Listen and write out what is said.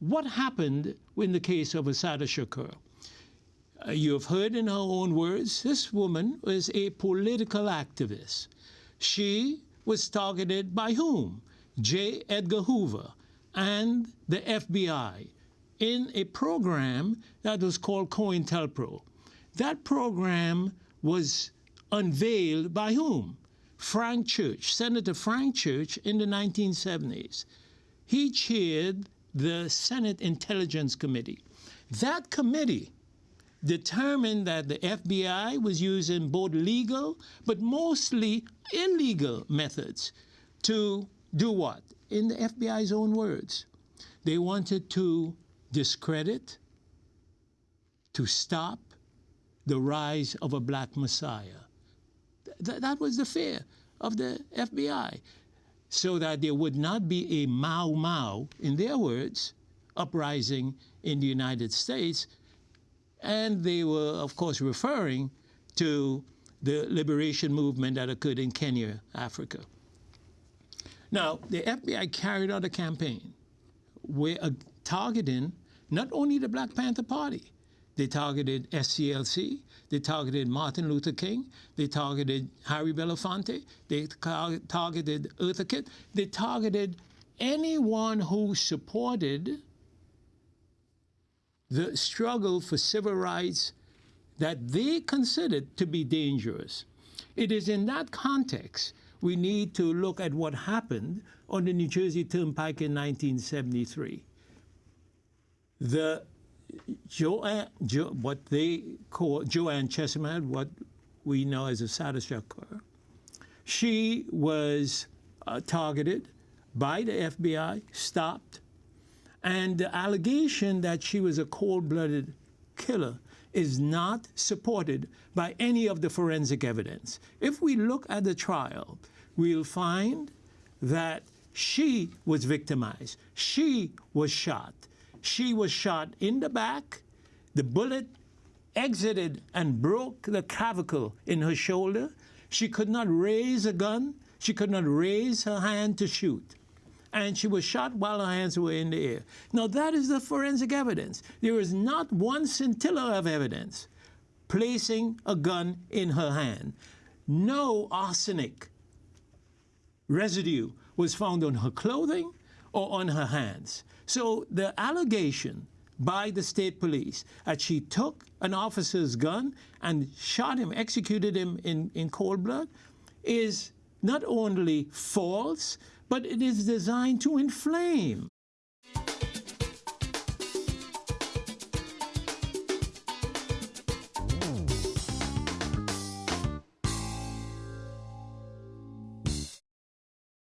what happened in the case of Assata Shakur? Uh, you have heard in her own words, this woman was a political activist. She was targeted by whom? J. Edgar Hoover and the FBI in a program that was called COINTELPRO. That program was unveiled by whom? Frank Church, Senator Frank Church in the 1970s. He chaired the Senate Intelligence Committee. That committee determined that the FBI was using both legal but mostly illegal methods to do what? In the FBI's own words, they wanted to discredit, to stop the rise of a black messiah. Th that was the fear of the FBI, so that there would not be a Mau Mau, in their words, uprising in the United States. And they were, of course, referring to the liberation movement that occurred in Kenya, Africa. Now, the FBI carried out a campaign where, uh, targeting not only the Black Panther Party, they targeted SCLC, they targeted Martin Luther King, they targeted Harry Belafonte, they targeted Eartha Kitt, they targeted anyone who supported the struggle for civil rights that they considered to be dangerous. It is in that context we need to look at what happened on the New Jersey Turnpike in 1973. The Joanne, jo, what they call Joanne Chesimard, what we know as Assata Shakur, she was uh, targeted by the FBI, stopped, and the allegation that she was a cold-blooded killer is not supported by any of the forensic evidence. If we look at the trial, we'll find that she was victimized. She was shot. She was shot in the back. The bullet exited and broke the clavicle in her shoulder. She could not raise a gun. She could not raise her hand to shoot. And she was shot while her hands were in the air. Now, that is the forensic evidence. There is not one scintilla of evidence placing a gun in her hand. No arsenic residue was found on her clothing or on her hands. So the allegation by the state police that she took an officer's gun and shot him, executed him in, in cold blood, is not only false, but it is designed to inflame